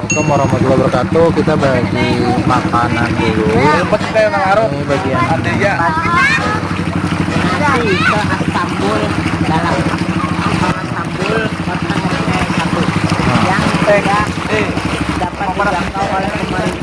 Assalamualaikum warahmatullahi wabarakatuh. Kita bagi makanan dulu. Ini bagian Dari ke Istanbul dalam Istanbul kota RT 1 yang tidak dapat dijangkau oleh pemerintah.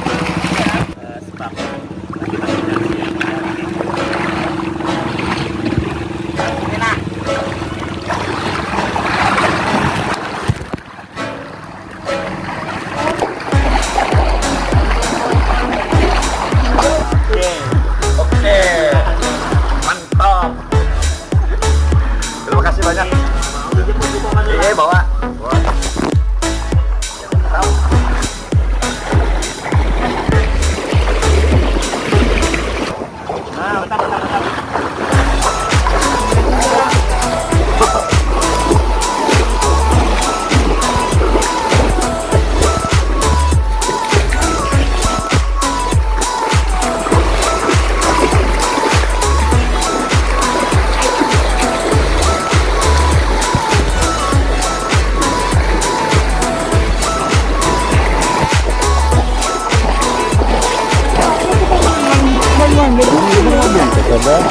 Coba.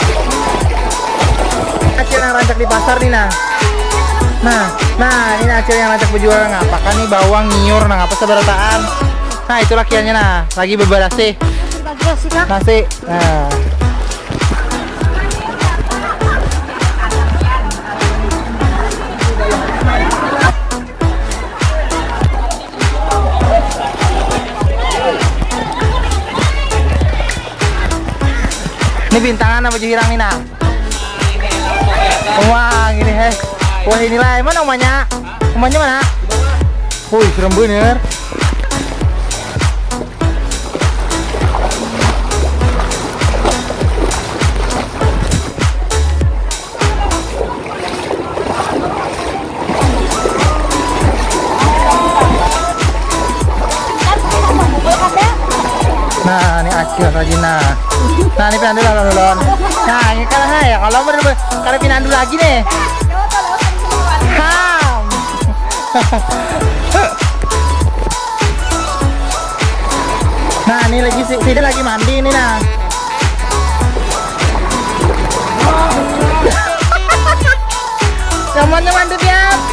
Acil yang rancak di pasar nih nah. Nah, nah ini acil yang rancak berjual ngapakan nih bawang nyiur nah apa seberataan. Nah itu lakiannya nah, lagi bebalas sih. Nasi. Nah. Ini bintangan apa hirang nih nah? Wah, gini heh. Wah, inilah mana rumahnya? Rumahnya mana? Wih, serem bener. Nah, ini acil lagi nah. Nah, ini pinandu lalu lon. Nah, ini kan ya kalau bener kalau pinandu lagi nih. Ham. nah, ini lagi si Sida lagi mandi ini nah. Semuanya mandi ya.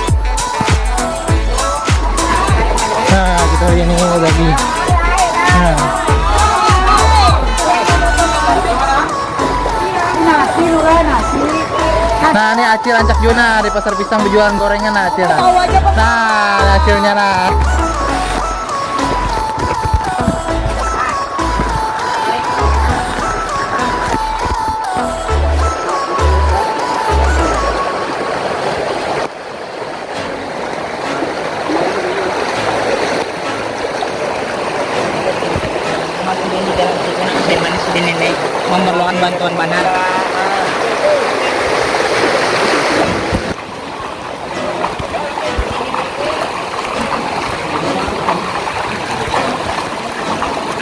Nah, Acil rancak Juna di pasar pisang berjualan gorengan nah Acil. Nah, nah ini Acilnya nah. Masih di dalam sini saya manis di nenek memerlukan bantuan banar.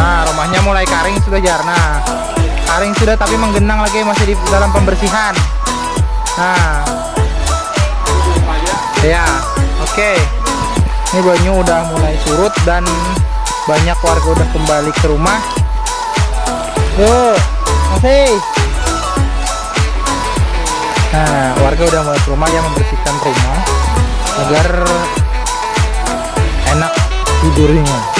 Nah, rumahnya mulai karing sudah jarna. Karing sudah tapi menggenang lagi masih di dalam pembersihan. Nah. Ya, oke. Ini banyu udah mulai surut dan banyak warga udah kembali ke rumah. Yuk, masih. Nah, warga udah mulai ke rumah yang membersihkan rumah agar enak tidurnya.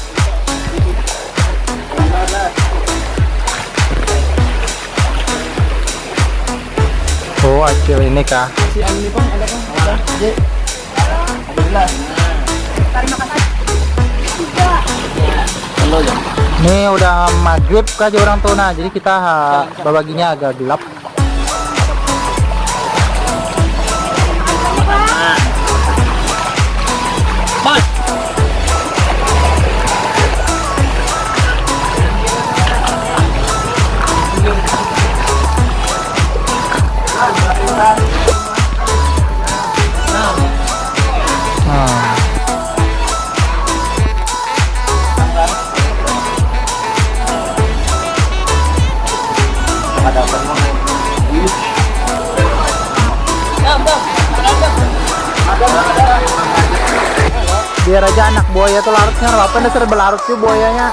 acil ini kah? Ini udah maghrib kah orang tuh nah, jadi kita babaginya agak gelap. Anak buaya tuh larutnya apa dasar belarut sih buayanya.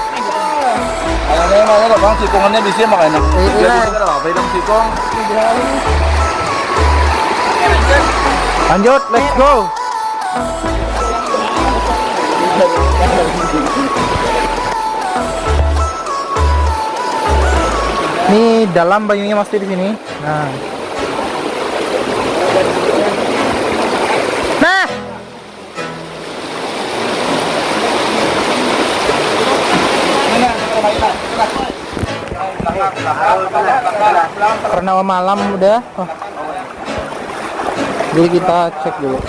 Ayamnya mana lah bang, sikongannya di sini makanya. Iya, iya. sini apa? Bilang sikong. Lanjut, let's go. Ini dalam banyunya masih di sini. Nah. Karena malam udah. Oh. Jadi kita cek dulu.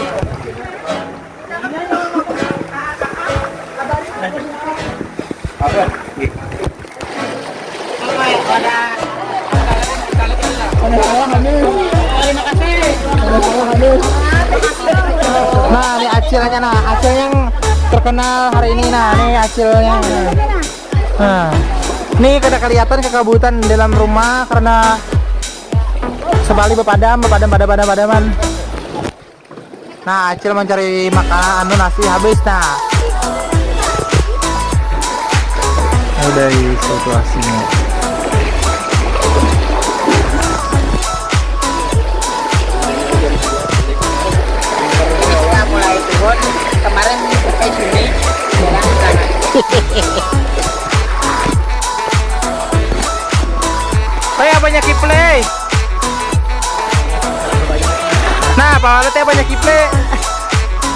Nah, ini acilnya nah, acil yang terkenal hari ini nah, ini acilnya. Nah, ini kada kelihatan kekabutan dalam rumah karena sebalik bepadam, bepadam, padam, padam, padaman. Nah, acil mencari makanan anu nasi habis nah. Dari situasinya. Walet ya banyak kiplay.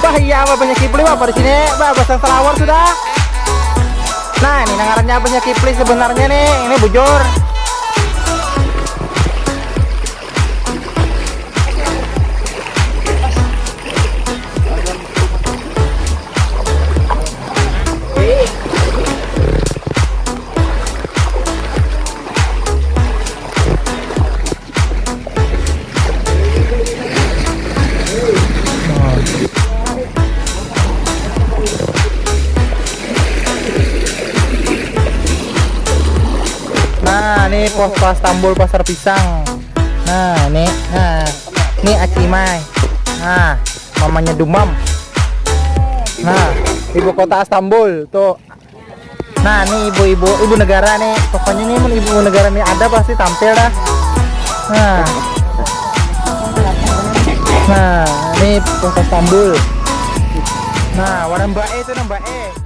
Bah iya apa banyak kiplay apa di sini? Bah pasang selawar sudah. Nah, ini nangarannya banyak kiplay sebenarnya nih. Ini bujur. Pos pas Tambul Pasar Pisang. Nah, ini, nah, ini Acimai. Nah, mamanya Dumam. Nah, ibu kota Istanbul tuh. Nah, ini ibu-ibu ibu negara nih. Pokoknya nih ibu negara nih ada pasti tampil dah. Nah. Nah, ini kota Istanbul. Nah, warna Mbak E itu Mbak E.